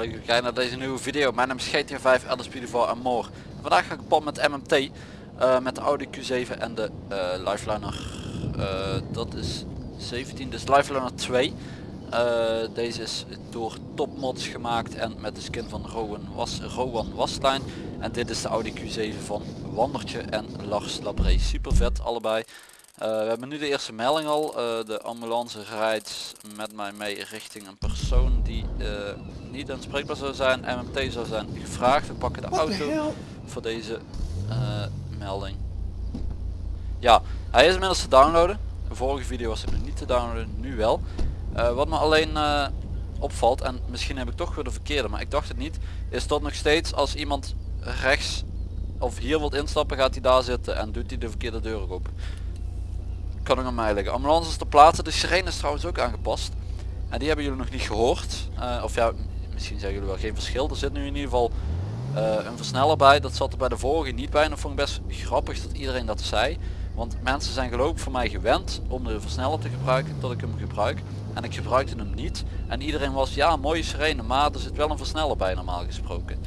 dat je naar deze nieuwe video. Mijn naam is GTA 5, LSP4 en more. En vandaag ga ik pad met MMT. eh, met de Audi Q7 en de eh, Lifeliner. eh, dat is 17, dus Lifeliner 2. Eh, deze is door topmods gemaakt en met de skin van Rowan, Was, Rowan Wastline. En dit is de Audi Q7 van Wandertje en Lars Labré. Super vet allebei. Eh, we hebben nu de eerste melding al. Eh, de ambulance rijdt met mij mee richting een persoon die eh, niet aanspreekbaar zou zijn. MMT zou zijn gevraagd. We pakken de auto voor deze melding. Ja, hij is inmiddels te downloaden. De vorige video was hij nog niet te downloaden, nu wel. Wat me alleen opvalt, en misschien heb ik toch weer de verkeerde, maar ik dacht het niet, is dat nog steeds als iemand rechts of hier wilt instappen, gaat hij daar zitten en doet hij de verkeerde deur open kan ook aan mij liggen. Ambulances te plaatsen. De sirene is trouwens ook aangepast. En die hebben jullie nog niet gehoord. Eh, of ja, misschien zeggen jullie wel geen verschil. Er zit nu in ieder geval eh, een versneller bij. Dat zat er bij de vorige niet bij. En dat vond ik best grappig dat iedereen dat zei. Want mensen zijn geloof ik voor mij gewend om de versneller te gebruiken tot ik hem gebruik. En ik gebruikte hem niet. En iedereen was ja mooie sirene maar er zit wel een versneller bij normaal gesproken.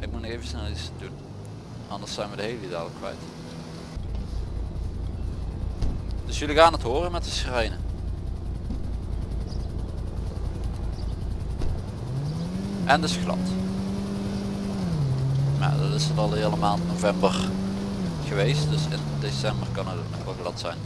Ik moet even snel iets doen. Anders zijn we de hele dadelijk kwijt. Dus jullie gaan het horen met de sirene. En dus glad. Maar dat is het al de hele maand november geweest. Dus in december kan het nog wel glad zijn.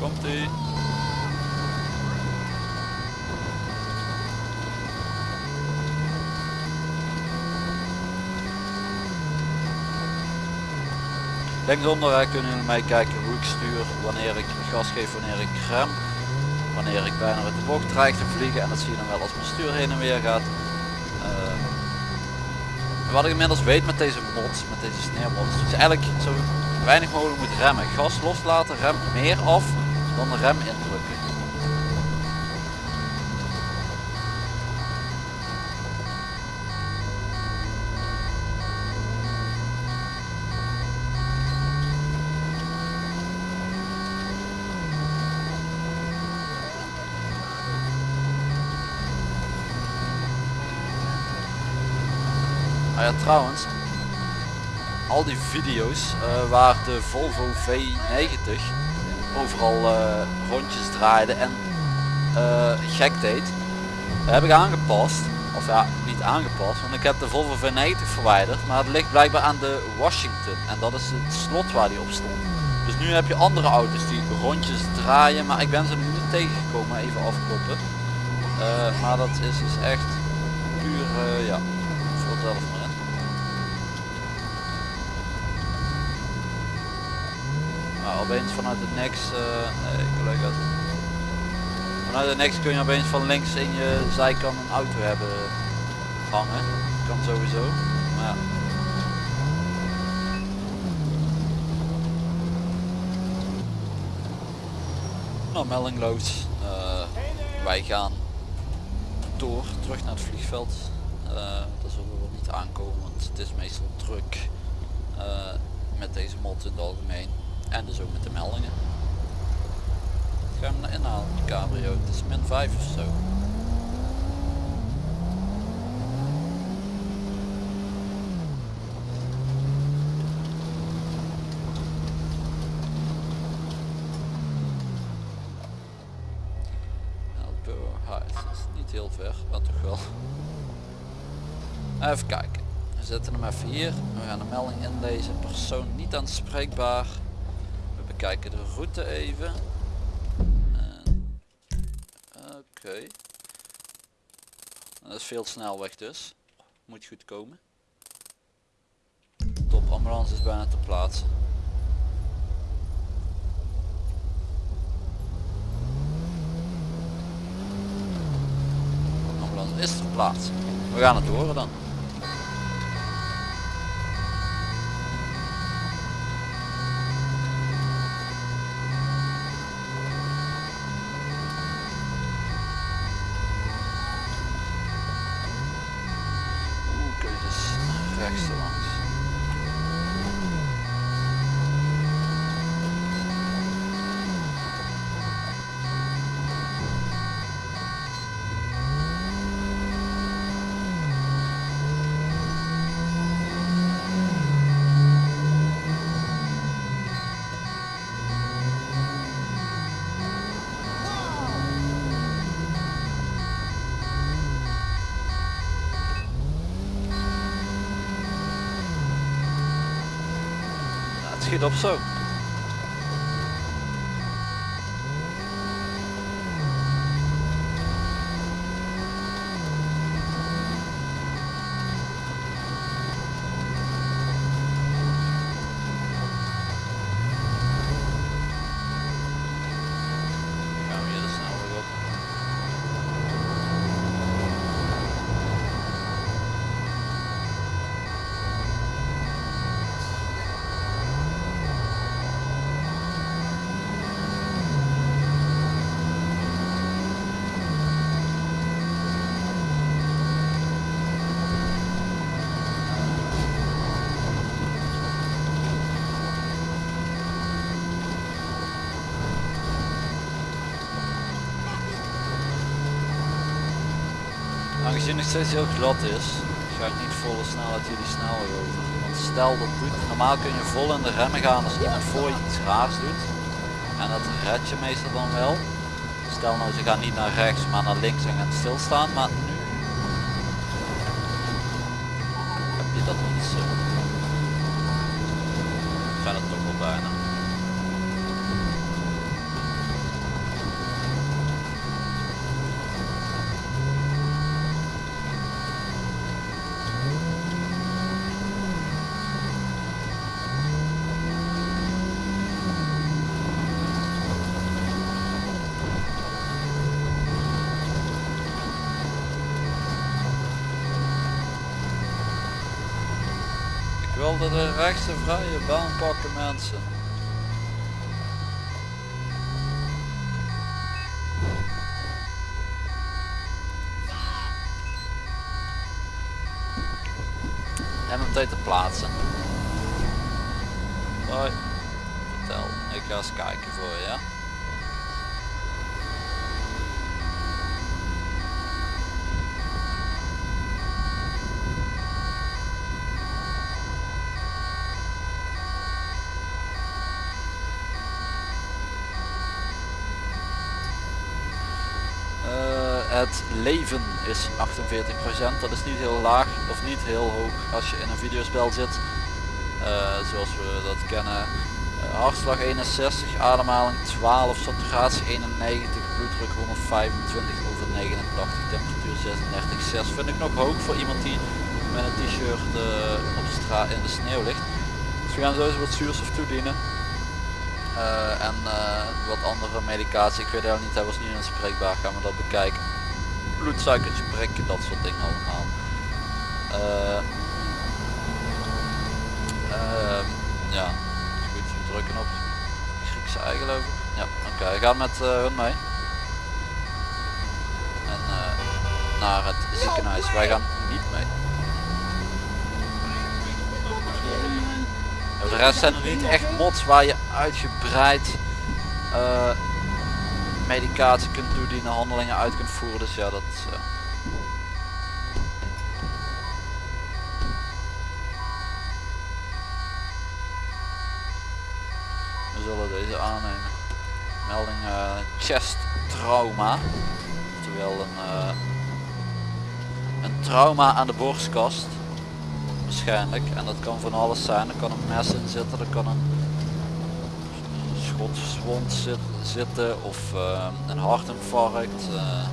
Komt ie. Linksonder kunnen jullie meekijken hoe ik stuur, wanneer ik gas geef, wanneer ik rem. Wanneer ik bijna uit de bocht dreig te vliegen en dat zie je dan wel als mijn stuur heen en weer gaat. Ehm, wat ik inmiddels weet met deze mods, met deze sneeuwmods, is eigenlijk zo weinig mogelijk moet remmen. Gas loslaten, rem meer af dan de rem indrukken. Ah ja, trouwens, al die video's eh, waar de Volvo V90 overal eh, rondjes draaide en eh, gek deed, heb ik aangepast. Of ja, niet aangepast, want ik heb de Volvo V90 verwijderd, maar het ligt blijkbaar aan de Washington en dat is het slot waar die op stond. Dus nu heb je andere auto's die rondjes draaien, maar ik ben ze nu niet tegengekomen, even afkloppen. Maar dat is dus echt puur, eh, ja, vul het zelf maar in. Maar vanuit het niks, eh, nee. Vanuit het niks kun je opeens van links in je zijkant een auto hebben hangen. Kan sowieso. Maar ja. Nou, meldingloos. Eh, wij gaan door, terug naar het vliegveld. Eh daar zullen we wel niet aankomen, want het is meestal druk. met deze mod in het algemeen. En dus ook met de meldingen. Ga hem naar inhalen, die cabrio. Het is min 5 of zo. Niet heel ver, maar toch wel. Even kijken. We zetten hem even hier. We gaan de melding inlezen. Persoon niet aanspreekbaar. We bekijken de route even. En- Oké. Dat is veel snelweg dus. Moet goed komen. Top, ambulance is bijna te plaatsen. Ambulance is ter plaatse. We gaan het horen dan. Nou, het schiet op zo. Gaan we hier de snelweg op. Aangezien het steeds heel glad is, ga ik niet volle snelheid die snelweg over. Want stel dat doet, normaal kun je vol in de remmen gaan als iemand voor je iets raars doet. En dat red je meestal dan wel. Stel nou ze gaan niet naar rechts maar naar links en gaan stilstaan. Maar nu heb je dat niet zo. Zijn het toch wel bijna. Wilde de rechtse vrije baan pakken mensen. MMT te plaatsen. Hoi. Vertel. Ik ga eens kijken voor je. Ja? Eh, het leven is 48%. Dat is niet heel laag of niet heel hoog als je in een videospel zit. Eh, zoals we dat kennen. Eh, hartslag 61, ademhaling 12, saturatie 91, bloeddruk 125 over 89, temperatuur 36, 6 vind ik nog hoog voor iemand die met een t-shirt eh, op straat in de sneeuw ligt. Dus we gaan eens wat zuurstof toedienen. En wat andere medicatie, ik weet het niet, hij was niet inspreekbaar, gaan we dat bekijken. Bloedsuikertje prikken, dat soort dingen allemaal. Eh, ehm, ja, goed, drukken op Griekse ei geloof ik. Ja, oké, we gaan met eh, hun mee. En eh, naar het ziekenhuis, wij gaan niet mee. De rest zijn er niet echt mods waar je uitgebreid medicatie kunt toedienen, handelingen uit kunt voeren. Dus ja, dat eh, We zullen deze aannemen. Melding eh, chest trauma. Oftewel een, eh, een trauma aan de borstkast waarschijnlijk. En dat kan van alles zijn. Er kan een mes in zitten, er kan een schotswond zit, zitten of eh, een hartinfarct. Uh,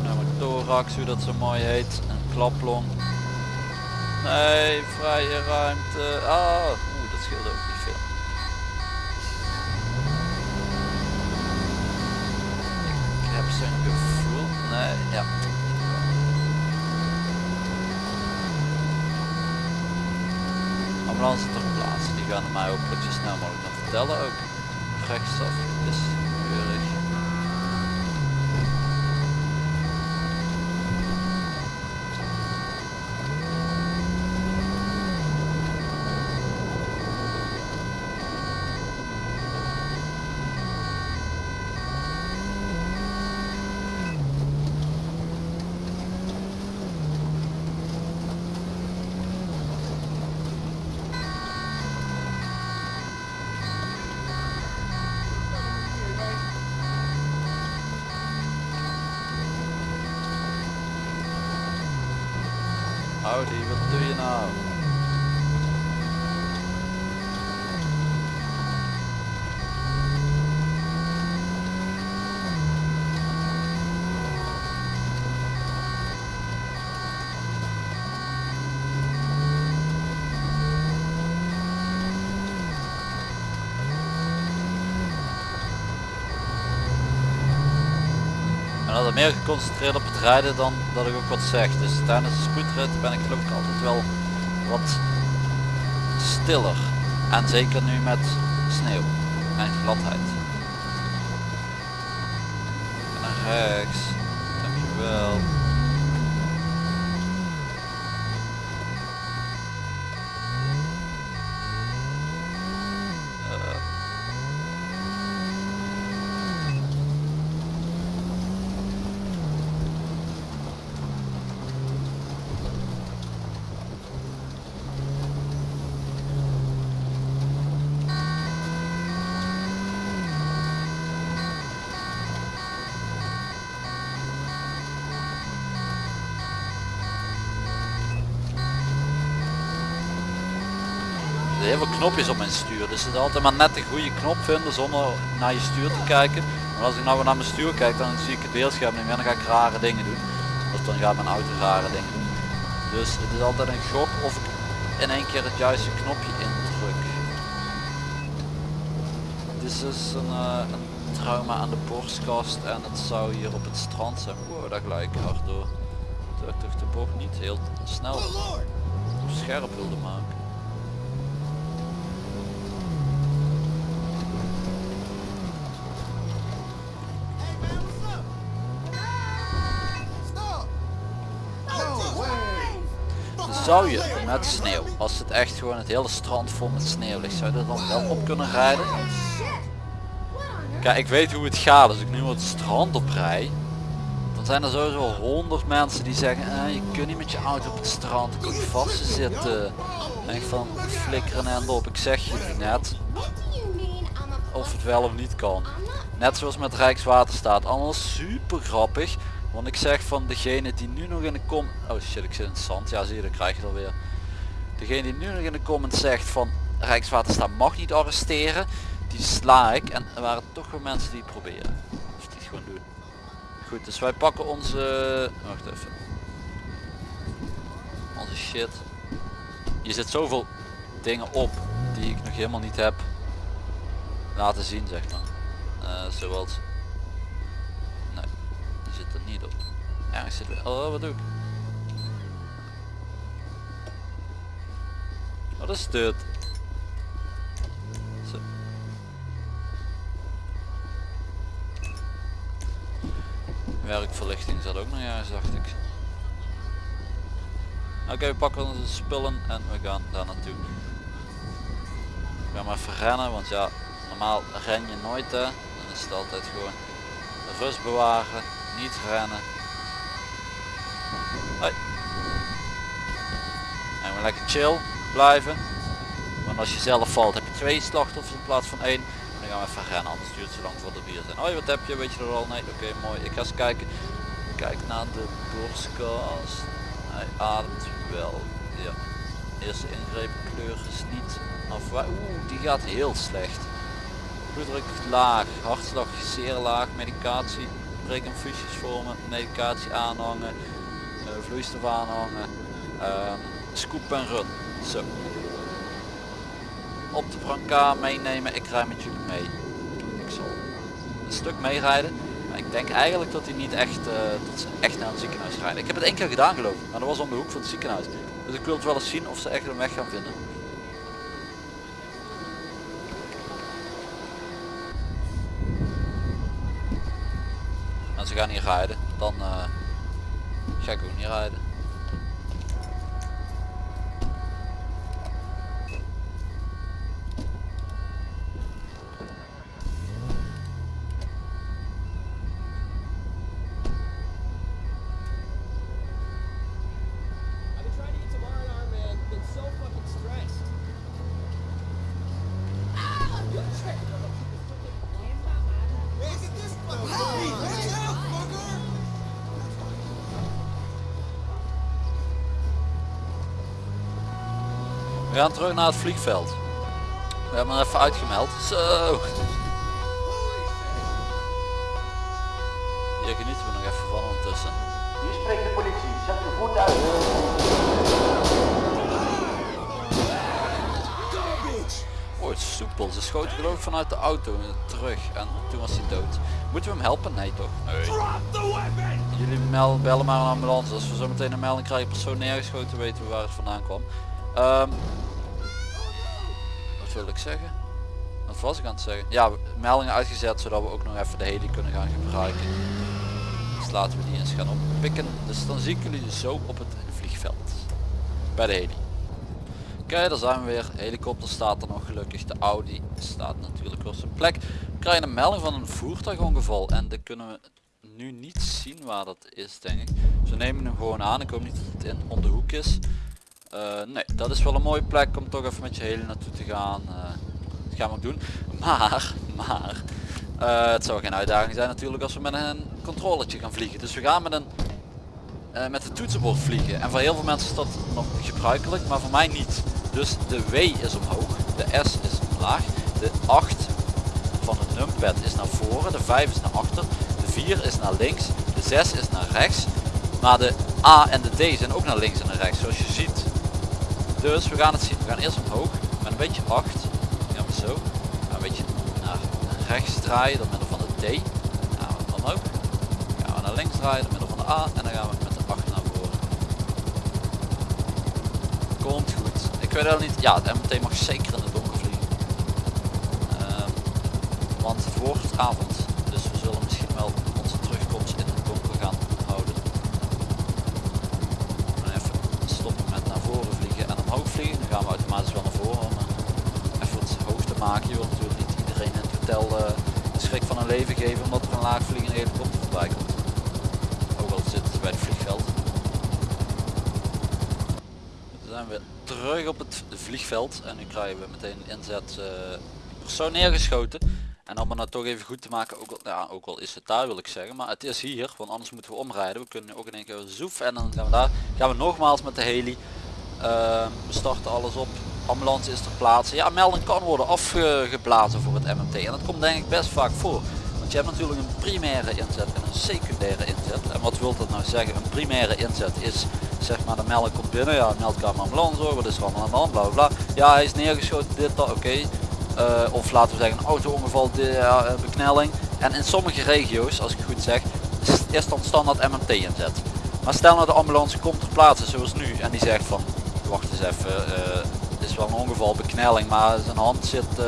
pneumothorax, hoe dat zo mooi heet. Een klaplong. Nee, vrije ruimte. Ah, dat scheelt ook niet veel. Ik heb zijn gevoel. Nee, ja. ambulance ter plaatse. Die gaan mij hopelijk zo snel mogelijk nog vertellen ook. Rechtsaf is Audi, wat Meer geconcentreerd op het rijden dan dat ik ook wat zeg. Dus tijdens de spoedrit ben ik geloof ik altijd wel wat stiller. En zeker nu met sneeuw en gladheid. En naar rechts. Dankjewel. Heel veel knopjes op mijn stuur, dus het is altijd maar net de goede knop vinden zonder naar je stuur te kijken. Maar als ik nou weer naar mijn stuur kijk, dan zie ik het beeldscherm niet meer, dan ga ik rare dingen doen. Of dan gaat mijn auto rare dingen doen. Dus het is altijd een gok of ik in één keer het juiste knopje indruk. Dit is dus een, eh, een trauma aan de borstkast en het zou hier op het strand zijn. Wow, daar gelijk hard door. Terwijl ik de bocht niet heel snel scherp wilde maken. Zou je met sneeuw, als het echt gewoon het hele strand vol met sneeuw ligt, zou je er dan wel op kunnen rijden? Kijk, ik weet hoe het gaat. Als ik nu het strand op rij, dan zijn er sowieso honderd mensen die zeggen, eh, je kunt niet met je auto op het strand, je vast zitten. En van, flikkeren en op. Ik zeg je net of het wel of niet kan. Net zoals met Rijkswaterstaat. Allemaal super grappig. Want ik zeg van degene die nu nog in de kom... Oh shit, ik zit in het zand. Ja zie je, dan krijg je alweer. Degene die nu nog in de comment zegt van Rijkswaterstaat mag niet arresteren. Die sla ik. En er waren toch wel mensen die het proberen. Of die het gewoon doen. Goed, dus wij pakken onze... Wacht even. Onze shit. Je zit zoveel dingen op die ik nog helemaal niet heb laten zien zeg maar. Eh, zoals... Niet op. Ergens zit er... Oh, wat doe ik? Wat is dit? Zo. Werkverlichting zat ook nog juist dacht ik. Oké, we pakken onze spullen en we gaan daar naartoe. We gaan maar even rennen, want ja, normaal ren je nooit hè. Dan is het altijd gewoon rust bewaren, niet rennen. Hoi. En we lekker chill blijven. Want als je zelf valt heb je twee slachtoffers in plaats van één. Dan gaan we even rennen, anders duurt het zo lang voordat we hier zijn. Hoi, wat heb je? Weet je er al? Nee, oké, mooi. Ik ga eens kijken. Kijk naar de borstkast. Hij ademt wel. Ja. Eerste ingreep kleur is niet af. Oeh, die gaat heel slecht. Bloeddruk laag, hartslag zeer laag, medicatie, brekinfusies vormen, medicatie aanhangen, uh, vloeistof aanhangen, uh, scoop en run. Zo. Op de brancard meenemen, ik rij met jullie mee. Ik zal een stuk meerijden. Maar ik denk eigenlijk dat hij niet echt, uh, dat ze echt naar het ziekenhuis rijden. Ik heb het één keer gedaan geloof ik, maar dat was om de hoek van het ziekenhuis. Dus ik wil het wel eens zien of ze echt een weg gaan vinden. En ze gaan niet rijden, dan uh, ga ik ook niet rijden. We gaan terug naar het vliegveld. We hebben hem even uitgemeld. Zo. Hier genieten we nog even van ondertussen. Hier spreekt de politie. Zet uw voet uit. Oh, het is soepel. Ze schoten geloof ik vanuit de auto terug en toen was hij dood. Moeten we hem helpen? Nee toch? Nee. Jullie mel- bellen maar een ambulance. Als we zo meteen een melding krijgen persoon neergeschoten weten we waar het vandaan kwam. Ehm, wilde ik zeggen? Wat was ik aan het zeggen? Ja, meldingen uitgezet zodat we ook nog even de heli kunnen gaan gebruiken. Dus laten we die eens gaan oppikken. Dus dan zie ik jullie zo op het vliegveld. Bij de heli. Oké, daar zijn we weer. Helikopter staat er nog gelukkig. De Audi staat natuurlijk op zijn plek. We krijgen een melding van een voertuigongeval. En dat kunnen we nu niet zien waar dat is denk ik. Ze nemen hem gewoon aan. Ik hoop niet dat het in om de hoek is. Eh, nee, dat is wel een mooie plek om toch even met je heli naartoe te gaan. Eh, dat gaan we ook doen. Maar, maar, eh, het zou geen uitdaging zijn natuurlijk als we met een controletje gaan vliegen. Dus we gaan met een met het toetsenbord vliegen. En voor heel veel mensen is dat nog gebruikelijk, maar voor mij niet. Dus de W is omhoog, de S is omlaag, de 8 van het numpad is naar voren, de 5 is naar achter, de 4 is naar links, de 6 is naar rechts. Maar de A en de D zijn ook naar links en naar rechts, zoals je ziet. Dus we gaan het zien. We gaan eerst omhoog met een beetje 8. Ja, maar zo. Gaan een beetje naar rechts draaien door middel van de D. Gaan we ook. Gaan we naar links draaien door middel van de A en dan gaan we met de 8 naar voren. Komt goed. Ik weet wel niet. Ja, het MT mag zeker in het donker vliegen. Ehm, want het wordt avond. Dus we zullen misschien wel onze terugkomst in het donker gaan houden. En even stoppen met naar voren vliegen. Dan gaan we automatisch wel naar voren om eh, even het hoog te maken. Je wilt natuurlijk niet iedereen in het hotel eh, de schrik van een leven geven omdat er een laag vliegende helikopter voorbij komt. Ook al zit het bij het vliegveld. Dan zijn we terug op het vliegveld en nu krijgen we meteen een inzet eh, persoon neergeschoten. En om het nou toch even goed te maken, ook al, ja, ook al is het daar wil ik zeggen, maar het is hier, want anders moeten we omrijden. We kunnen ook in één keer zoef en dan gaan we daar, gaan we nogmaals met de heli. Ehm, we starten alles op, ambulance is ter plaatse. Ja, melding kan worden afgeblazen voor het MMT en dat komt denk ik best vaak voor. Want je hebt natuurlijk een primaire inzet en een secundaire inzet. En wat wil dat nou zeggen? Een primaire inzet is zeg maar de melding komt binnen, ja meldkamer ambulance hoor, wat is er allemaal aan de hand, bla bla. Ja hij is neergeschoten, dit dat, oké. Eh, of laten we zeggen een auto-ongeval, eh, beknelling. En in sommige regio's, als ik goed zeg, is, is dan standaard MMT inzet. Maar stel nou de ambulance komt ter plaatse zoals nu en die zegt van, wacht eens even, eh, het is wel een ongeval, beknelling, maar zijn hand zit eh,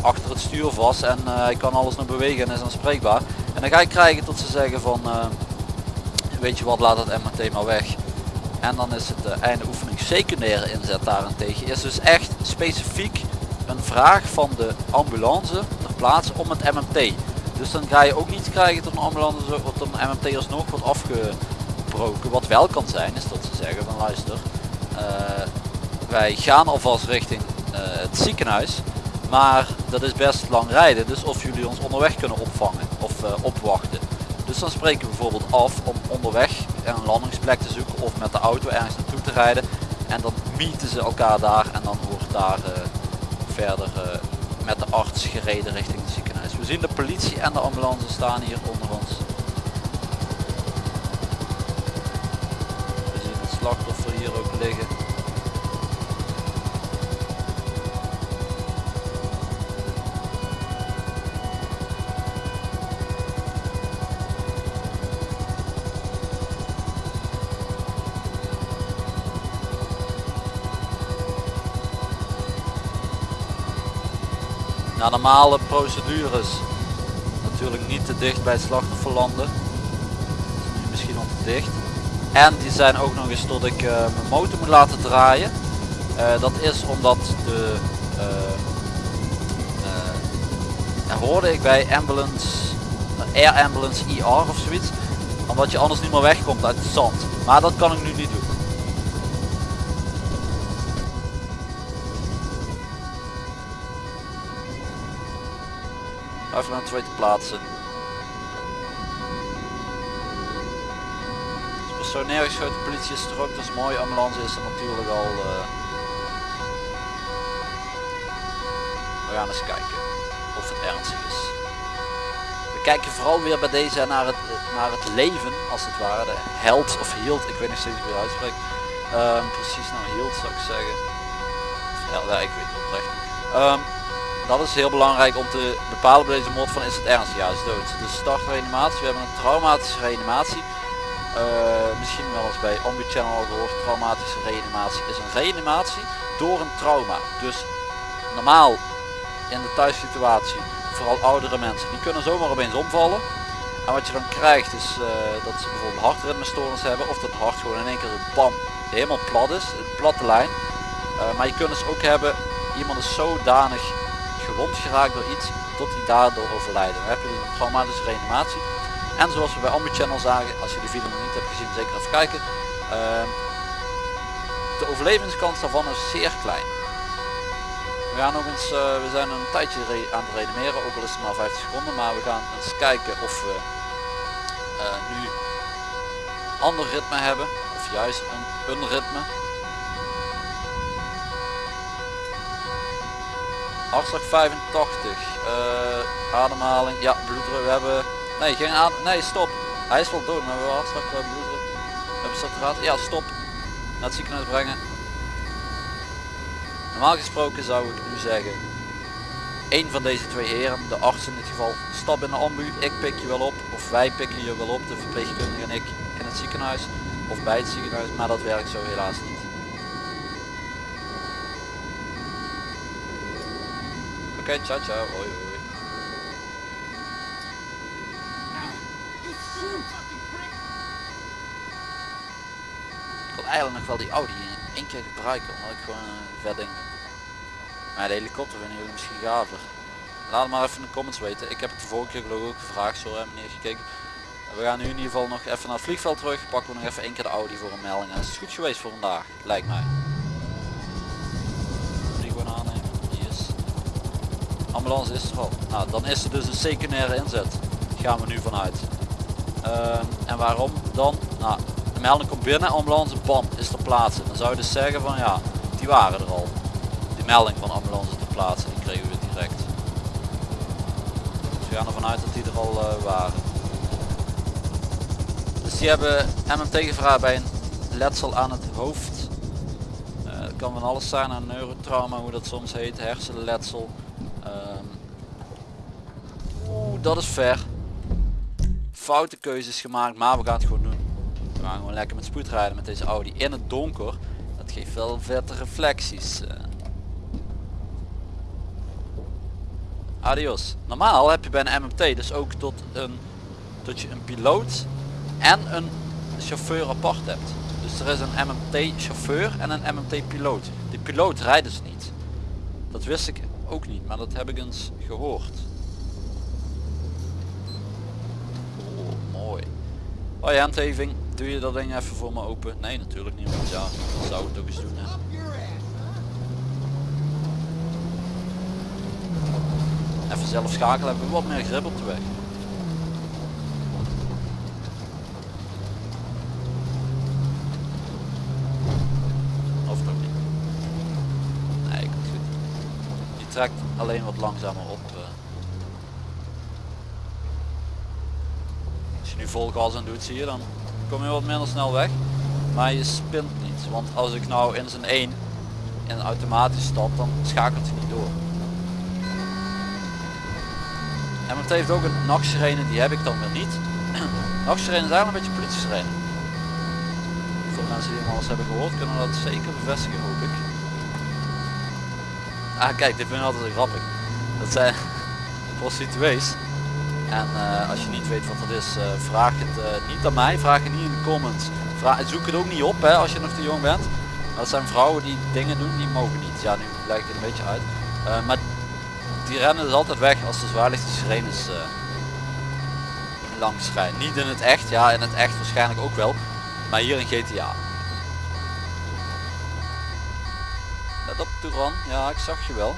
achter het stuur vast en eh, hij kan alles nog bewegen en is aanspreekbaar. En dan ga je krijgen tot ze zeggen van, weet je wat, laat het MMT maar weg. En dan is het de einde oefening secundaire inzet daarentegen. Is dus echt specifiek een vraag van de ambulance ter plaatse om het MMT. Dus dan ga je ook niet krijgen tot een ambulance wat een MMT alsnog wordt afgebroken. Wat wel kan zijn is dat ze zeggen van luister, wij gaan alvast richting eh, het ziekenhuis. Maar dat is best lang rijden, dus of jullie ons onderweg kunnen opvangen of eh, opwachten. Dus dan spreken we bijvoorbeeld af om onderweg een landingsplek te zoeken of met de auto ergens naartoe te rijden. En dan mieten ze elkaar daar en dan wordt daar eh, verder eh, met de arts gereden richting het ziekenhuis. We zien de politie en de ambulance staan hier onder ons. Hier ook liggen. Na normale procedures natuurlijk niet te dicht bij het slachtoffer landen. Misschien al te dicht. En die zijn ook nog eens tot ik eh, mijn motor moet laten draaien. Eh, dat is omdat de eh, hoorde ik bij ambulance air ambulance IR of zoiets omdat je anders niet meer wegkomt uit het zand. Maar dat kan ik nu niet doen. Even naar de tweede plaatsen Dus persoon neergeschoten politie is er ook dat is mooi ambulance is er natuurlijk al eh, We gaan eens kijken of het ernstig is. We kijken vooral weer bij deze naar het, naar het leven, als het ware. De held of hield, ik weet niet steeds hoe je. Ehm, precies nou hield zou ik zeggen. Ja, ik weet het oprecht. Ehm, dat is heel belangrijk om te bepalen bij deze mod van is het ernstig, ja is dood. Dus start reanimatie, we hebben een traumatische reanimatie. Eh, misschien wel eens bij Ombu Channel gehoord, traumatische reanimatie is een reanimatie door een trauma. Dus normaal in de thuissituatie, vooral oudere mensen, die kunnen zomaar opeens omvallen. En wat je dan krijgt is eh, dat ze bijvoorbeeld hartritmestoornis hebben of dat hart gewoon in één keer bam helemaal plat is, een platte lijn. Eh, maar je kunt dus ook hebben, iemand is zodanig gewond geraakt door iets tot hij daardoor overlijden. Dan heb je dus een traumatische reanimatie. En zoals we bij Ambu Channel zagen, als je de video nog niet hebt gezien, zeker even kijken. Ehm, de overlevingskans daarvan is zeer klein. We gaan nog eens, eh, we zijn een tijdje aan het reanimeren, ook al is het maar 50 seconden, maar we gaan eens kijken of we eh, nu ander ritme hebben, of juist een, een ritme. Hartslag 85, eh, ademhaling, ja bloeddruk, we hebben, nee geen adem, nee stop, hij is wel dood, maar we hebben hartslag, we hebben hebben saturatie, ja stop, naar het ziekenhuis brengen. Normaal gesproken zou ik nu zeggen, één van deze twee heren, de arts in dit geval, stap in de ambu, ik pik je wel op, of wij pikken je wel op, de verpleegkundige en ik, in het ziekenhuis, of bij het ziekenhuis, maar dat werkt zo helaas niet. Oké, ciao ciao, hoi. Ik wil eigenlijk nog wel die Audi in één keer gebruiken, omdat ik gewoon een vet ding. Maar de helikopter vinden jullie misschien gaver. Laat het maar even in de comments weten. Ik heb het de vorige keer geloof ik ook gevraagd, zo hebben meneer gekeken. We gaan nu in ieder geval nog even naar het vliegveld terug. Pakken we nog even één keer de Audi voor een melding. Dat is goed geweest voor vandaag, lijkt mij. Die. Yes. Ambulance is er al. Nou, dan is er dus een secundaire inzet. Gaan we nu vanuit. Ehm, en waarom dan? Nou, melding komt binnen, ambulance bam, is ter plaatse. Dan zou je dus zeggen van ja, die waren er al. Die melding van ambulance ter plaatse, die kregen we direct. Dus we gaan ervan uit dat die er al eh, waren. Dus die hebben MMT gevraagd bij een letsel aan het hoofd. Het kan van alles zijn, een neurotrauma, hoe dat soms heet, hersenletsel. Ehm, Oeh, dat is ver. Foute keuzes gemaakt, maar we gaan het gewoon doen. We gaan gewoon lekker met spoed rijden met deze Audi in het donker. Dat geeft wel vette reflecties. eh. Adios. Normaal heb je bij een MMT dus ook tot een dat je een piloot en een chauffeur apart hebt. Dus er is een MMT chauffeur en een MMT piloot. Die piloot rijdt dus niet. Dat wist ik ook niet, maar dat heb ik eens gehoord. Oh, mooi. Hoi handheving, doe je dat ding even voor me open? Nee, natuurlijk niet, want ja, dat zou het ook eens doen. Hè. Even zelf schakelen, hebben we wat meer grip op de weg. Of toch niet? Nee, komt goed. Die trekt alleen wat langzamer op. eh. Als je nu vol gas aan doet, zie je, dan kom je wat minder snel weg. Maar je spint niet, want als ik nou in zijn 1 in automatisch stap, dan schakelt hij niet door. En het heeft ook een nachtsirene, die heb ik dan weer niet. nachtsirene is eigenlijk een beetje politie-sirene. Voor mensen die hem eens hebben gehoord, kunnen dat zeker bevestigen hoop ik. Ah kijk, dit vind ik altijd grappig. Dat zijn prostituees. En eh, als je niet weet wat dat is, eh, vraag het eh, niet aan mij, vraag het niet in de comments. Vraag, zoek het ook niet op hè, als je nog te jong bent. Dat zijn vrouwen die dingen doen die mogen niet. Ja, nu ik het een beetje uit. Maar die rennen dus altijd weg als de zwaarlichte sirenes langs rijden. Niet in het echt, ja in het echt waarschijnlijk ook wel. Maar hier in GTA. Let op Touran, ja ik zag je wel.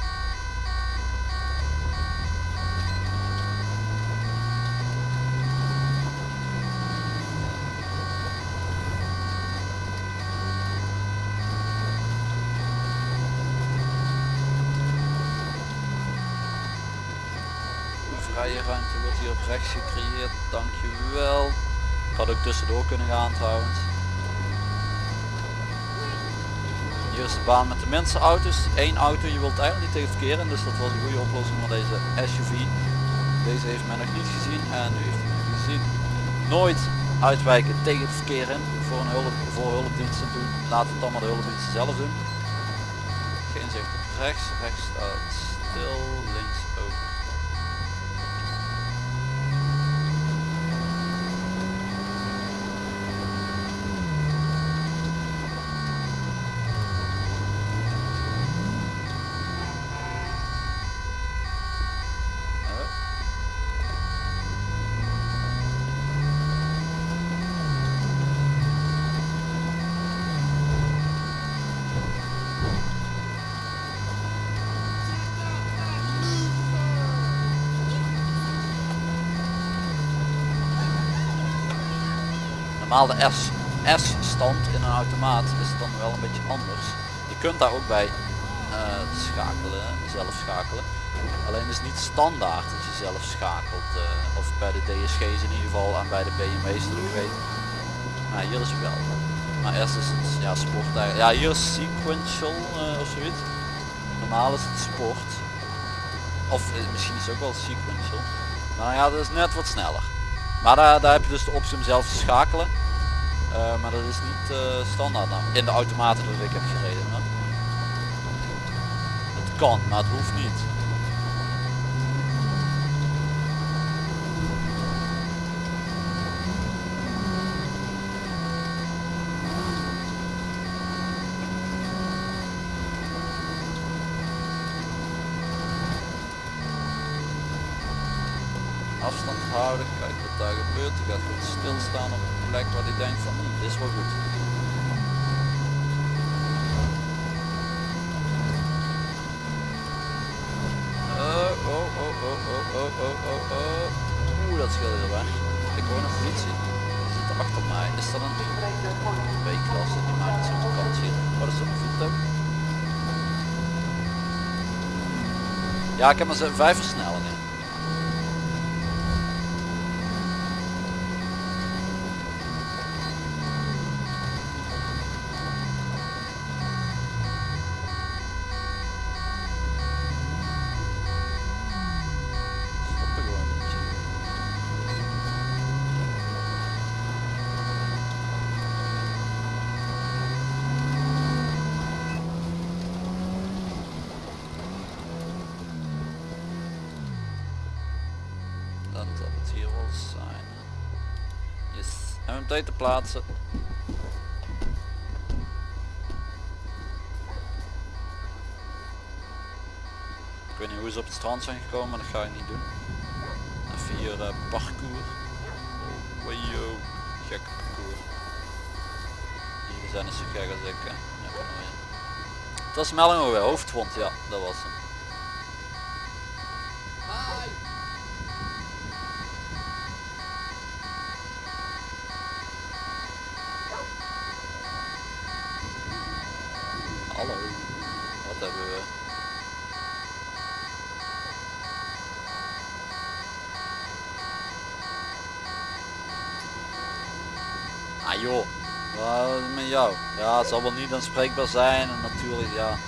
Wordt hier op rechts gecreëerd. Dankjewel. Ik had ook tussendoor kunnen gaan trouwens. Hier is de baan met de minste auto's. Eén auto, je wilt eigenlijk niet tegen het in, dus dat was een goede oplossing voor deze SUV. Deze heeft men nog niet gezien en nu heeft hij gezien. Nooit uitwijken tegen het verkeer in voor een hulp, voor hulpdiensten doen. Laat het allemaal de hulpdiensten zelf doen. Geen zicht op rechts, rechts staat stil, links ook. De S, S-stand in een automaat is het dan wel een beetje anders. Je kunt daar ook bij eh, schakelen, zelf schakelen. Alleen is het niet standaard dat je zelf schakelt. eh, of bij de DSG's in ieder geval en bij de BMW's dat ik weet. Maar hier is het wel. Maar eerst is het ja, sport. Ja, hier is sequential eh, of zoiets. Normaal is het sport. Of misschien is het ook wel sequential. Maar ja, dat is net wat sneller. Maar daar, daar heb je dus de optie om zelf te schakelen. Eh, maar dat is niet eh, standaard nou, in de automaten dat ik heb gereden. Het kan, maar het hoeft niet. afstand houden, Die gaat goed stilstaan op een plek waar hij denkt van, hm, dit is wel goed. Oh, oh, oh, oh, oh, oh, oh, oh, oh. Oeh, dat scheelt heel weg. Ik hoor een politie. Die zit achter mij. Is dat een B-klasse? Die maakt het zo'n kant hier. Wat is dat een voertuig? Ja, ik heb maar vijf MMT te plaatsen. Ik weet niet hoe ze op het strand zijn gekomen, maar dat ga ik niet doen. Even hier eh, parcours. Oh, wajo, gek parcours. Hier zijn niet zo gek als ik. Ja. Het was melding ook weer, hoofdwond, ja, dat was hem. Ja, het zal wel niet aanspreekbaar zijn en natuurlijk ja.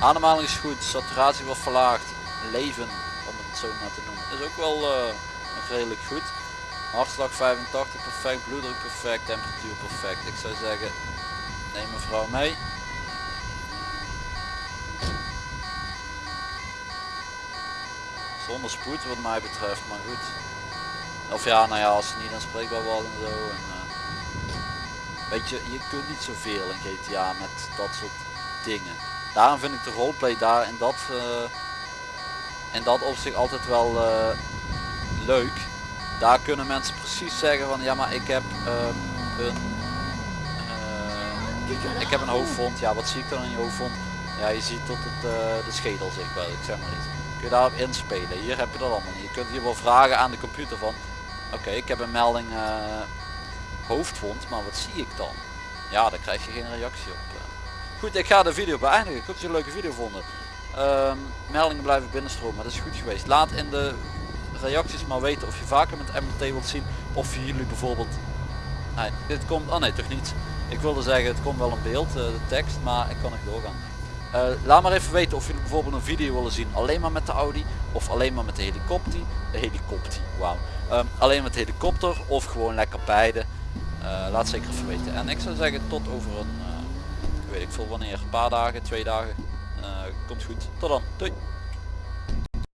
Ademhaling is goed, saturatie wordt verlaagd, leven, om het zo maar te noemen, is ook wel eh, redelijk goed. Hartslag 85 perfect, bloeddruk perfect, temperatuur perfect. Ik zou zeggen, neem mevrouw mee. Zonder spoed wat mij betreft, maar goed. Of ja, nou ja, als het niet aanspreekbaar was en zo. En, eh, je, je kunt niet zoveel in GTA met dat soort dingen. Daarom vind ik de roleplay daar in dat, eh, in dat opzicht altijd wel eh, leuk. Daar kunnen mensen precies zeggen van ja maar ik heb ehm, een eh, ik heb een hoofdwond. Ja wat zie ik dan in je hoofdwond? Ja je ziet tot het, eh, de schedel zichtbaar ik zeg maar iets. Kun je daarop inspelen. Hier heb je dat allemaal niet. Je kunt hier wel vragen aan de computer van oké ik heb een melding eh, hoofdwond maar wat zie ik dan? Ja daar krijg je geen reactie op. eh. Goed ik ga de video beëindigen. Ik hoop dat jullie een leuke video vonden. Ehm, meldingen blijven binnenstromen, dat is goed geweest. Laat in de reacties maar weten of je vaker met MMT wilt zien. Of je jullie bijvoorbeeld... Nee, dit komt... Oh nee, toch niet. Ik wilde zeggen, het komt wel in beeld, eh, de tekst, maar ik kan nog doorgaan. Eh, laat maar even weten of jullie bijvoorbeeld een video willen zien alleen maar met de Audi of alleen maar met de helikopter. De helikopter, wauw. Ehm, alleen met de helikopter of gewoon lekker beide. Eh, laat zeker even weten. En ik zou zeggen tot over een, eh, weet ik veel wanneer, een paar dagen, twee dagen. Eh, komt goed. Tot dan. Doei.